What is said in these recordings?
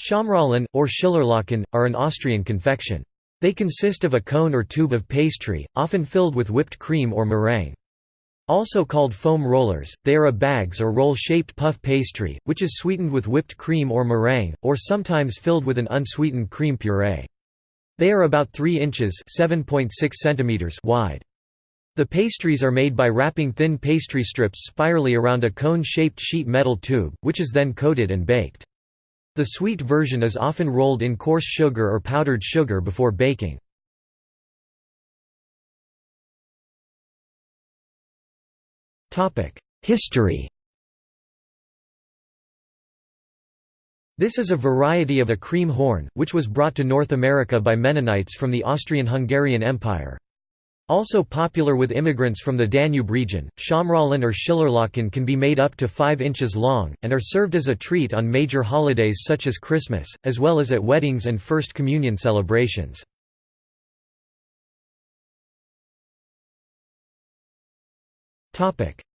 Schaumrollen, or Schillerlocken, are an Austrian confection. They consist of a cone or tube of pastry, often filled with whipped cream or meringue. Also called foam rollers, they are a bags or roll-shaped puff pastry, which is sweetened with whipped cream or meringue, or sometimes filled with an unsweetened cream puree. They are about 3 inches centimeters wide. The pastries are made by wrapping thin pastry strips spirally around a cone-shaped sheet metal tube, which is then coated and baked. The sweet version is often rolled in coarse sugar or powdered sugar before baking. History This is a variety of a cream horn, which was brought to North America by Mennonites from the Austrian-Hungarian Empire. Also popular with immigrants from the Danube region, Schaumrollen or Schillerlocken can be made up to 5 inches long, and are served as a treat on major holidays such as Christmas, as well as at weddings and First Communion celebrations.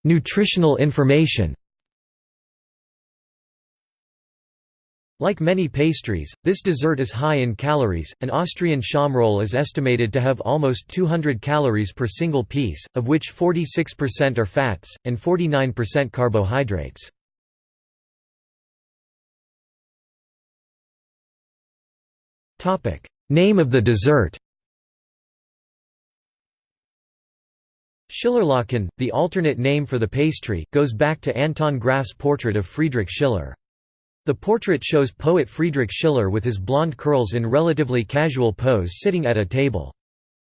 Nutritional information Like many pastries, this dessert is high in calories. An Austrian Schaumroll is estimated to have almost 200 calories per single piece, of which 46% are fats, and 49% carbohydrates. Topic: Name of the dessert Schillerlocken, the alternate name for the pastry, goes back to Anton Graff's portrait of Friedrich Schiller. The portrait shows poet Friedrich Schiller with his blonde curls in relatively casual pose sitting at a table.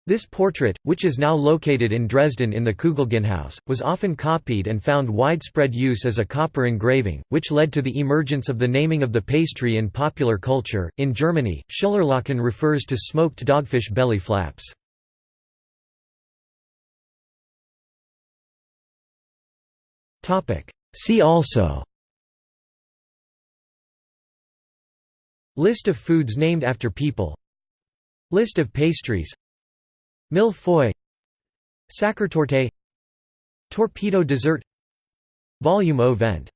This portrait, which is now located in Dresden in the Kugelgenhaus, was often copied and found widespread use as a copper engraving, which led to the emergence of the naming of the pastry in popular culture. In Germany, Schillerlocken refers to smoked dogfish belly flaps. See also List of foods named after people. List of pastries. Mille feuilles. Sachertorte Torpedo dessert. Vol-au-vent